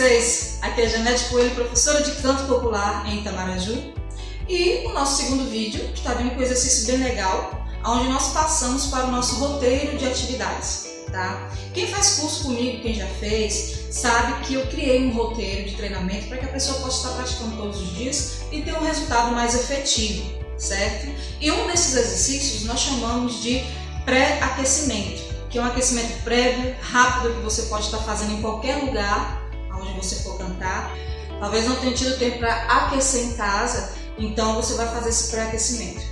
vocês? Aqui é Janete Coelho, professora de canto popular em Itamaraju. E o nosso segundo vídeo está vindo com um exercício bem legal, onde nós passamos para o nosso roteiro de atividades. Tá? Quem faz curso comigo, quem já fez, sabe que eu criei um roteiro de treinamento para que a pessoa possa estar praticando todos os dias e ter um resultado mais efetivo, certo? E um desses exercícios nós chamamos de pré-aquecimento que é um aquecimento prévio, rápido, que você pode estar fazendo em qualquer lugar onde você for cantar. Talvez não tenha tido tempo para aquecer em casa, então você vai fazer esse pré-aquecimento.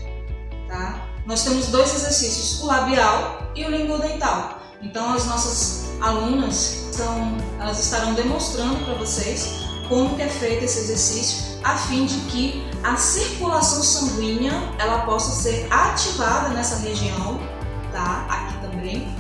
Tá? Nós temos dois exercícios, o labial e o linguodental. Então as nossas alunas estão, elas estarão demonstrando para vocês como que é feito esse exercício a fim de que a circulação sanguínea ela possa ser ativada nessa região, tá? Aqui também,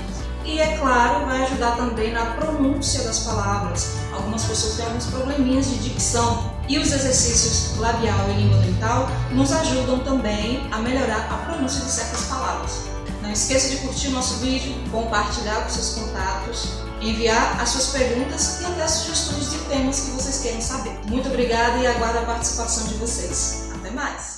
e, é claro, vai ajudar também na pronúncia das palavras. Algumas pessoas têm alguns probleminhas de dicção. E os exercícios labial e língua dental nos ajudam também a melhorar a pronúncia de certas palavras. Não esqueça de curtir o nosso vídeo, compartilhar com seus contatos, enviar as suas perguntas e até sugestões de temas que vocês queiram saber. Muito obrigada e aguardo a participação de vocês. Até mais!